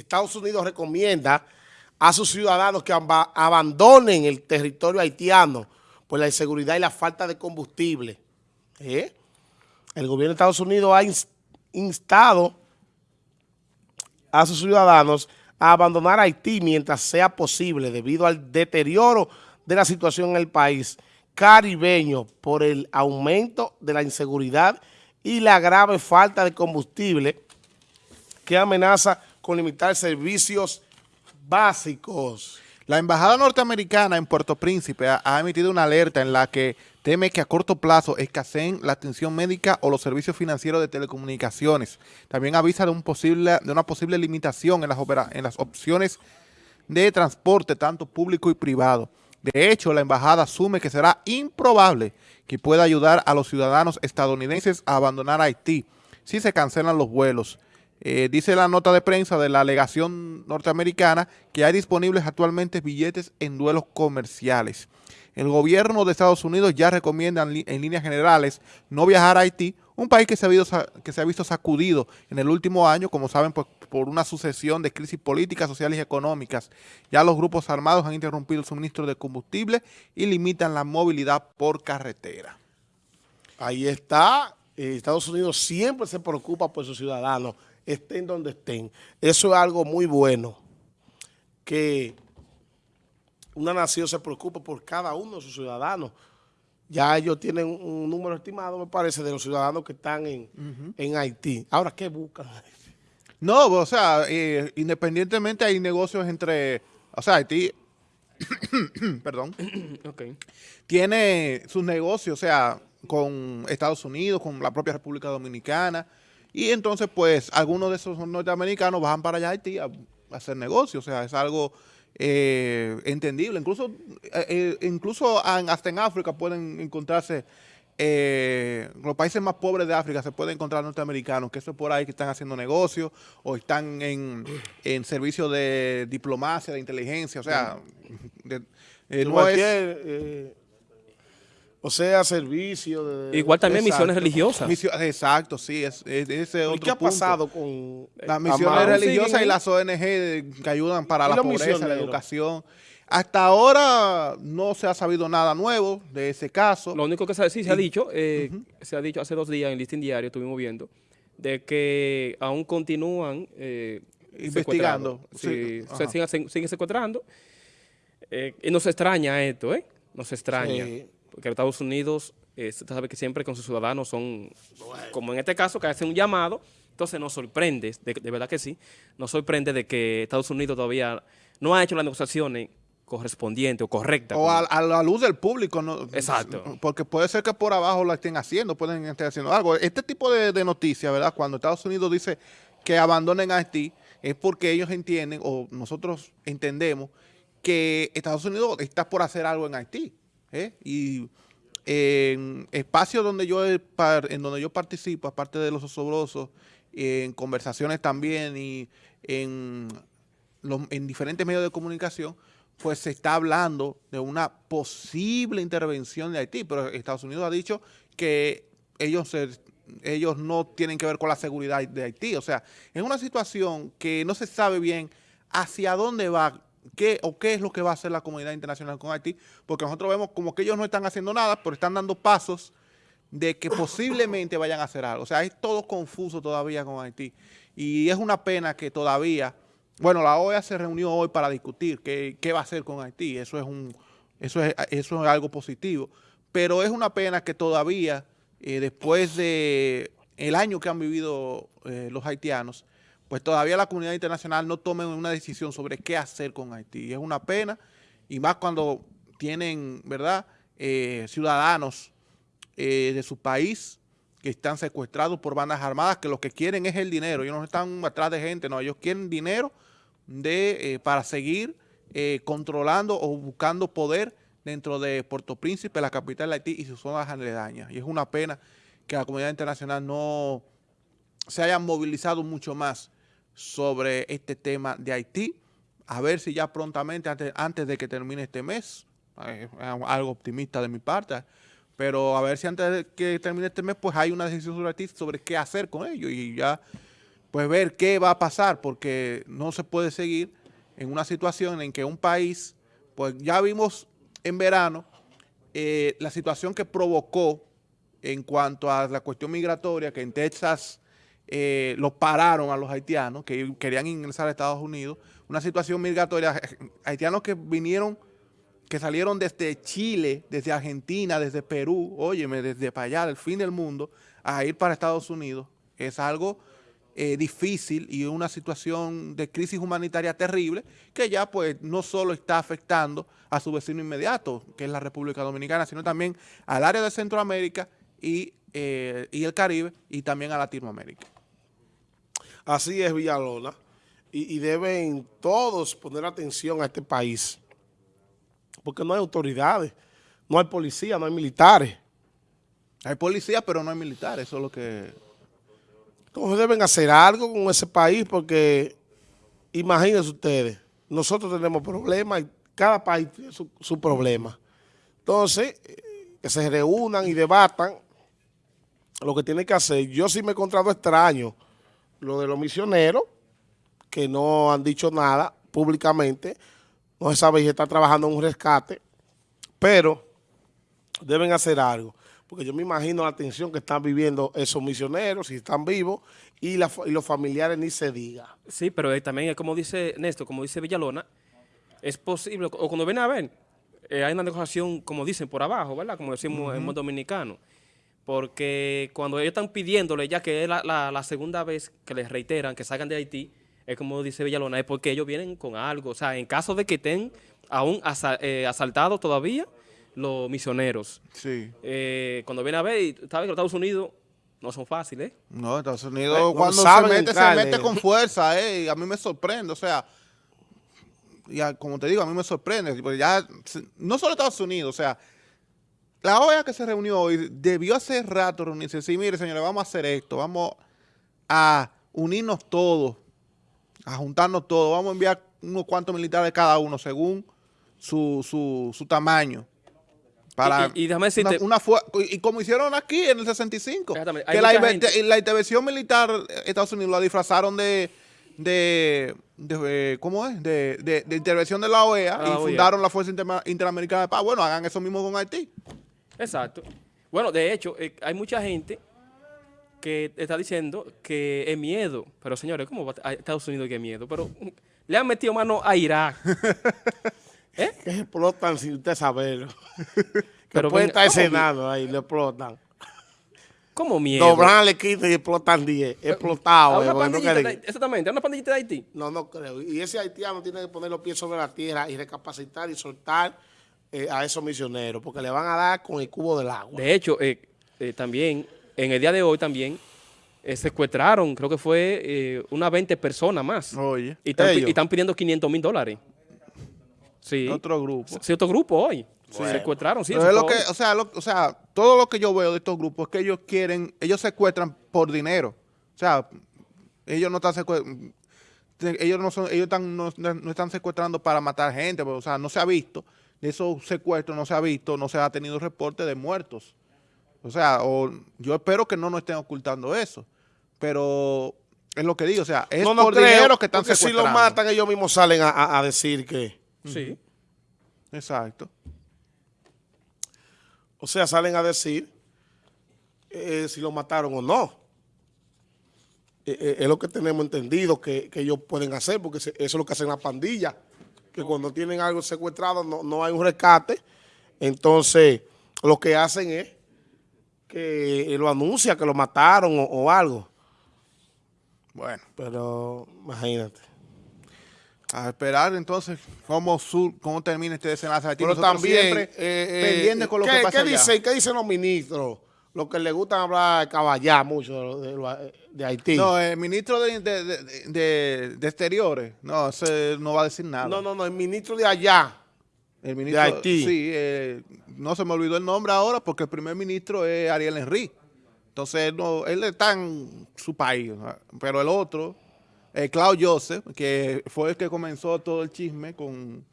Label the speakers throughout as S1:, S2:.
S1: Estados Unidos recomienda a sus ciudadanos que abandonen el territorio haitiano por la inseguridad y la falta de combustible. ¿Eh? El gobierno de Estados Unidos ha instado a sus ciudadanos a abandonar Haití mientras sea posible debido al deterioro de la situación en el país caribeño por el aumento de la inseguridad y la grave falta de combustible que amenaza limitar servicios básicos.
S2: La Embajada Norteamericana en Puerto Príncipe ha, emitido una alerta en la que teme que a corto plazo escaseen la atención médica o los servicios financieros de telecomunicaciones. También avisa de, un posible, de una posible limitación en las, en las opciones de transporte, tanto público y privado. De hecho, la embajada asume que será improbable que pueda ayudar a los ciudadanos estadounidenses a abandonar Haití si se cancelan los vuelos. Eh, dice la nota de prensa de la alegación norteamericana que hay disponibles actualmente billetes en duelos comerciales. El gobierno de Estados Unidos ya recomienda en, líneas generales no viajar a Haití, un país que se, ha visto, que se ha visto sacudido en el último año, como saben, pues, por una sucesión de crisis políticas, sociales y económicas. Ya los grupos armados han interrumpido el suministro de combustible y limitan la movilidad por carretera.
S1: Ahí está. Eh, Estados Unidos siempre se preocupa por sus ciudadanos estén donde estén. Eso es algo muy bueno, que una nación se preocupe por cada uno de sus ciudadanos. Ya ellos tienen un número estimado, me parece, de los ciudadanos que están en, Haití. Ahora, ¿qué buscan?
S2: No, o sea, eh, independientemente hay negocios entre, o sea, Haití, perdón, tiene sus negocios, o sea, con Estados Unidos, con la propia República Dominicana, y entonces, pues, algunos de esos norteamericanos bajan para allá a Haití a, hacer negocios. O sea, es algo eh, entendible. Incluso, eh, eh, incluso hasta en África pueden encontrarse, los países más pobres de África se pueden encontrar norteamericanos, que eso es por ahí que están haciendo negocios o están en, en servicio de diplomacia, de inteligencia. O sea, de,
S1: no es, o sea, servicio.
S3: De, Igual también misiones religiosas.
S2: exacto, sí. Es, ese otro
S1: ¿Y qué ha pasado con
S2: las misiones religiosas y las ONG que ayudan para la pobreza, la educación? Hasta ahora no se ha sabido nada nuevo de ese caso.
S3: Lo único que se, sí, se ha dicho, eh, se ha dicho hace dos días en el listín diario, estuvimos viendo, de que aún continúan eh,
S2: investigando.
S3: Sí, se siguen, secuestrando. Eh, y nos extraña esto, ¿eh? Nos extraña porque Estados Unidos, eh, sabe que siempre con sus ciudadanos son, como en este caso, que hacen un llamado, entonces nos sorprende, de, verdad que sí, nos sorprende de que Estados Unidos todavía no ha hecho las negociaciones correspondientes o correctas.
S2: O a, la luz del público. ¿no?
S3: Exacto.
S2: Porque puede ser que por abajo la estén haciendo, pueden estar haciendo algo. Este tipo de, de noticias, ¿verdad? Cuando Estados Unidos dice que abandonen a Haití, es porque ellos entienden, o nosotros entendemos, que Estados Unidos está por hacer algo en Haití. ¿Eh? Y en espacios donde yo en donde yo participo, aparte de los osobrosos, en conversaciones también y en, en diferentes medios de comunicación, pues se está hablando de una posible intervención de Haití, pero Estados Unidos ha dicho que ellos, ellos no tienen que ver con la seguridad de Haití. O sea, es una situación que no se sabe bien hacia dónde va qué o qué es lo que va a hacer la comunidad internacional con Haití, porque nosotros vemos como que ellos no están haciendo nada, pero están dando pasos de que posiblemente vayan a hacer algo. O sea, es todo confuso todavía con Haití. Y es una pena que todavía, bueno, la OEA se reunió hoy para discutir qué, qué va a hacer con Haití. Eso es, un, eso, es, eso es algo positivo. Pero es una pena que todavía, eh, después de el año que han vivido eh, los haitianos, pues todavía la comunidad internacional no tome una decisión sobre qué hacer con Haití. Es una pena, y más cuando tienen, ¿verdad?, eh, ciudadanos eh, de su país que están secuestrados por bandas armadas, que lo que quieren es el dinero. Ellos no están atrás de gente, no, ellos quieren dinero de, eh, para seguir controlando o buscando poder dentro de Puerto Príncipe, la capital de Haití y sus zonas aledañas. Y es una pena que la comunidad internacional no se haya movilizado mucho más sobre este tema de Haití. A ver si ya prontamente, antes, de que termine este mes, es algo optimista de mi parte, pero a ver si antes de que termine este mes, pues hay una decisión sobre Haití sobre qué hacer con ellos y ya pues ver qué va a pasar, porque no se puede seguir en una situación en que un país, pues ya vimos en verano eh, la situación que provocó en cuanto a la cuestión migratoria, que en Texas eh, los pararon a los haitianos que querían ingresar a Estados Unidos, una situación migratoria, haitianos que vinieron, que salieron desde Chile, desde Argentina, desde Perú, óyeme, desde para allá, del fin del mundo, a ir para Estados Unidos, es algo eh, difícil y una situación de crisis humanitaria terrible que ya pues no solo está afectando a su vecino inmediato, que es la República Dominicana, sino también al área de Centroamérica y, eh, y el Caribe y también a Latinoamérica.
S1: Así es, Villalona. Y, y, deben todos poner atención a este país. Porque no hay autoridades, no hay policía, no hay militares.
S2: Hay policía, pero no hay militares, eso es lo que...
S1: Entonces deben hacer algo con ese país porque, imagínense ustedes, nosotros tenemos problemas y cada país tiene su, su problema. Entonces, eh, que se reúnan y debatan lo que tienen que hacer. Yo sí me he encontrado extraño lo de los misioneros, que no han dicho nada públicamente, no se sabe si están trabajando en un rescate, pero deben hacer algo, porque yo me imagino la tensión que están viviendo esos misioneros, si están vivos, y, la, y los familiares ni se diga.
S3: Sí, pero eh, también, como dice Néstor, como dice Villalona, es posible, o cuando ven a ver, eh, hay una negociación, como dicen, por abajo, ¿verdad? Como decimos uh -huh. en dominicano porque cuando ellos están pidiéndole, ya que es la, la, la, segunda vez que les reiteran que salgan de Haití, es como dice Villalona, es porque ellos vienen con algo. O sea, en caso de que estén aún asa, eh, asaltados todavía los misioneros.
S2: Sí.
S3: Eh, cuando viene a ver, ¿sabes que los Estados Unidos no son fáciles?
S2: No, Estados Unidos eh, cuando se mete, se mete con fuerza, eh, y a mí me sorprende, o sea, ya, como te digo, a mí me sorprende, porque ya, no solo Estados Unidos, o sea, la OEA que se reunió hoy debió hace rato reunirse. Sí, mire, señores, vamos a hacer esto. Vamos a unirnos todos, a juntarnos todos. Vamos a enviar unos cuantos militares cada uno, según su, su, su tamaño. Para
S3: y, y, y déjame decirte,
S2: una, una y como hicieron aquí en el 65, que la, la, intervención militar Estados Unidos la disfrazaron de, de, de ¿cómo es? De, de, de, intervención de la OEA la y OEA. fundaron la Fuerza Inter Interamericana de Paz. Bueno, hagan eso mismo con Haití.
S3: Exacto. Bueno, de hecho, eh, hay mucha gente que está diciendo que es miedo. Pero, señores, ¿cómo va a Estados Unidos que es miedo? Pero le han metido mano a Irak.
S1: ¿Eh? Que explotan sin usted saberlo. Pero puede estar escenado ahí, le explotan.
S3: ¿Cómo miedo?
S1: Doblan le quitan y explotan 10. Explotado.
S3: Eh, no exactamente, ¿es una pandillita de Haití?
S1: No, no creo. Y ese haitiano tiene que poner los pies sobre la tierra y recapacitar y soltar eh, a esos misioneros, porque le van a dar con el cubo del agua.
S3: De hecho, eh, eh, también, en el día de hoy también, secuestraron, creo que fue unas 20 personas más.
S2: Oye.
S3: Y están, y están pidiendo 500 mil dólares. Sí.
S2: Otro grupo.
S3: Sí, otro grupo hoy. Bueno. Secuestraron, sí.
S2: Pero es lo que, o sea, lo, o sea, todo lo que yo veo de estos grupos es que ellos quieren, ellos secuestran por dinero. O sea, ellos no están secuestrando, ellos no son, ellos están, no, no, están secuestrando para matar gente, pero, o sea, no se ha visto de esos secuestros no se ha visto, no se ha tenido reporte de muertos. O sea, o, yo espero que no nos estén ocultando eso. Pero es lo que digo, o sea, es
S1: no, no
S2: por
S1: creo,
S2: dinero que están
S1: si lo matan, ellos mismos salen a, a, a decir que...
S3: Sí.
S2: Exacto.
S1: O sea, salen a decir eh, si lo mataron o no. Eh, eh, es lo que tenemos entendido que, que ellos pueden hacer, porque eso es lo que hacen las pandillas que cuando tienen algo secuestrado no, no hay un rescate, entonces lo que hacen es que lo anuncia que lo mataron o, o algo. Bueno, pero imagínate.
S2: A esperar entonces cómo, sur, cómo termina este desenlace.
S1: Pero también, siempre eh, pendiente con lo
S2: ¿qué,
S1: que pasa
S2: ¿qué,
S1: dice, ¿Qué dicen los ministros? Los que les gusta hablar caballar mucho de, de, de, Haití.
S2: No, el ministro de, de, de, Exteriores, no, ese no va a decir nada.
S1: No, no, no, el ministro de allá,
S2: el ministro, de Haití. Sí, eh, no se me olvidó el nombre ahora porque el primer ministro es Ariel Henry. Entonces, no, él está en su país, pero el otro, eh, Claude Joseph, que fue el que comenzó todo el chisme con,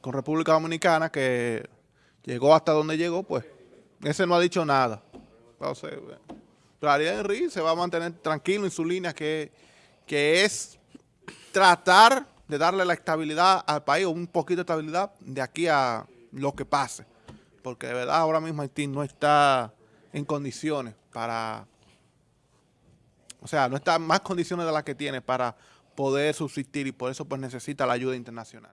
S2: con República Dominicana, que llegó hasta donde llegó, pues ese no ha dicho nada. Entonces, Ariel Henry se va a mantener tranquilo en su línea, que, que es tratar de darle la estabilidad al país, o un poquito de estabilidad de aquí a lo que pase. Porque de verdad ahora mismo Haití no está en condiciones para, o sea, no está en más condiciones de las que tiene para poder subsistir y por eso pues necesita la ayuda internacional.